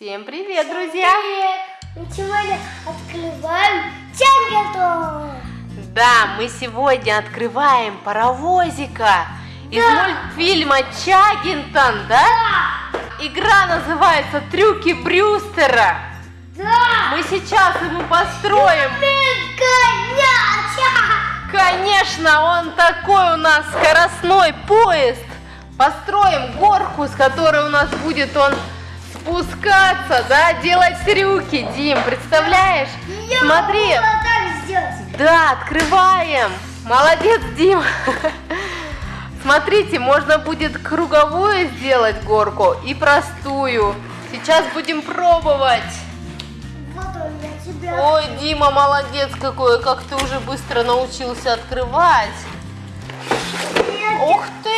Всем привет, друзья! Привет! Мы сегодня открываем Чаггетон! Да, мы сегодня открываем паровозика из Да. мультфильма Чаггинтон, да? Игра называется «Трюки Брюстера». Да! Мы сейчас ему построим. Коняча! Конечно, он такой у нас скоростной поезд. Построим горку, с которой у нас будет он спускаться, да, делать трюки, Дим, представляешь? Я Смотри, так сделать. да, открываем. Молодец, Дим. Смотрите, можно будет круговую сделать горку и простую. Сейчас будем пробовать. Вот он для тебя. Ой, Дима, молодец какой, как ты уже быстро научился открывать. Я Ух ты!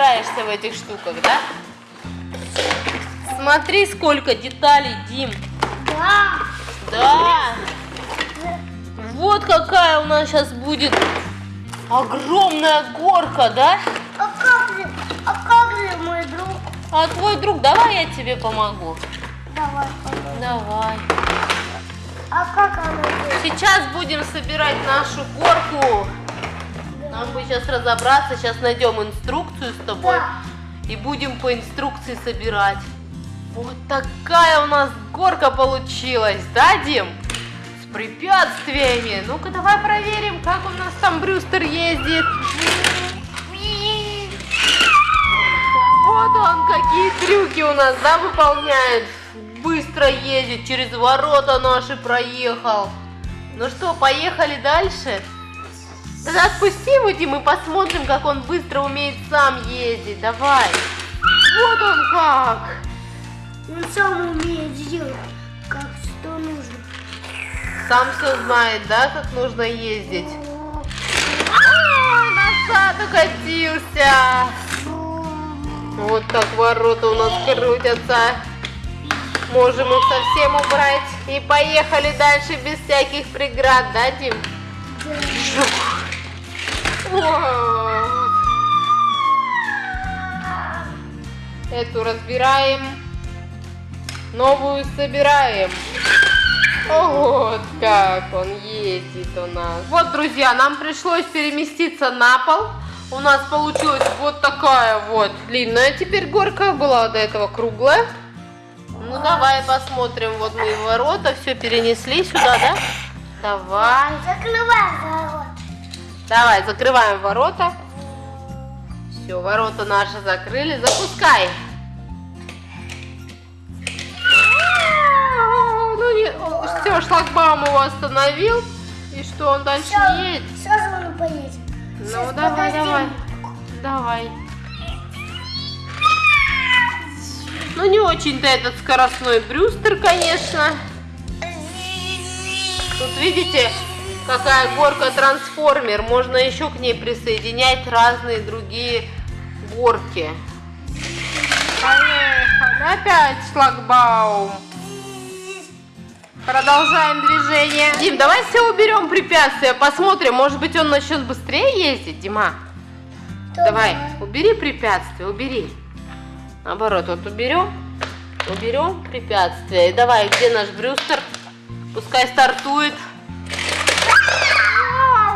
Разбираешься в этих штуках, да? Смотри, сколько деталей, Дим. Да. Да. Вот какая у нас сейчас будет огромная горка, да? А как же, а как же мой друг? А твой друг, давай я тебе помогу. Давай. Давай. А как она? Сейчас будем собирать нашу горку. Нам бы сейчас разобраться, сейчас найдем инструкцию с тобой Да. и будем по инструкции собирать. Вот такая у нас горка получилась, да, Дим? С препятствиями. Ну-ка, давай проверим, как у нас там Брюстер ездит. Вот он, какие трюки у нас, да, выполняет. Быстро ездит, через ворота наши проехал. Ну что, поехали дальше? Тогда отпусти его, Дим, и посмотрим, как он быстро умеет сам ездить. Давай. Вот он как. Он сам умеет сделать, как что нужно. Сам все знает, да, как нужно ездить. Ой, назад укатился. Вот так ворота у нас крутятся. Можем их совсем убрать. И поехали дальше без всяких преград, да, Дим? Жух. Эту разбираем. Новую собираем. Вот как он ездит у нас. Вот, друзья, нам пришлось переместиться на пол. У нас получилась вот такая вот длинная теперь горка. Была до этого круглая. Ну, давай посмотрим. Вот мы ворота все перенесли сюда, да? Давай. Закрывай ворот. Давай, закрываем ворота. Все, ворота наши закрыли. Запускай. Ну, не, все, шлагбаум его остановил. И что, он дальше не едет? Сразу он поедет. Ну, Сейчас, давай, подожди. давай. Давай. Ну, не очень-то этот скоростной брюстер, конечно. Тут, видите, какая горка трансформер. Можно еще к ней присоединять разные другие горки. Поехали. Опять шлагбаум. Продолжаем движение. Дим, давай все уберем препятствия, посмотрим. Может быть, он начнет быстрее ездить, Дима? Давай, убери препятствия, убери. Наоборот, вот уберем. Уберем препятствия. И давай, где наш Брюстер? Пускай стартует.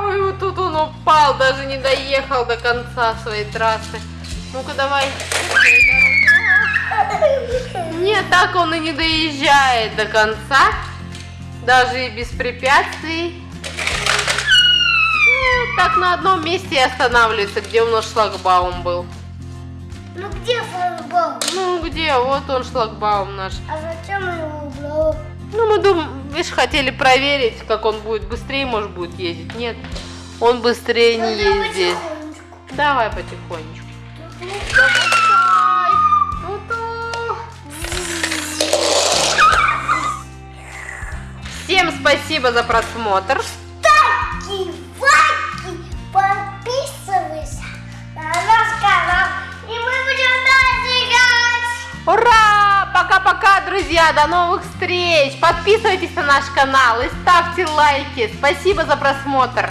Ой, вот тут он упал, даже не доехал до конца своей трассы. Ну-ка, давай. Нет, так он и не доезжает до конца. Даже и без препятствий. Ну, Так на одном месте и останавливается, где у нас шлагбаум был. Ну где футбол? Ну где? Вот он шлагбаум наш. А зачем его убрал? Ну мы думаем, видишь, хотели проверить, как он будет быстрее, может, будет ездить. Нет, он быстрее не ездит. потихонечку. Давай потихонечку. Всем спасибо за просмотр. Друзья! До новых встреч! Подписывайтесь на наш канал и ставьте лайки. Спасибо за просмотр.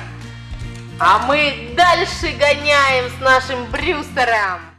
А мы дальше гоняем с нашим Брюстером.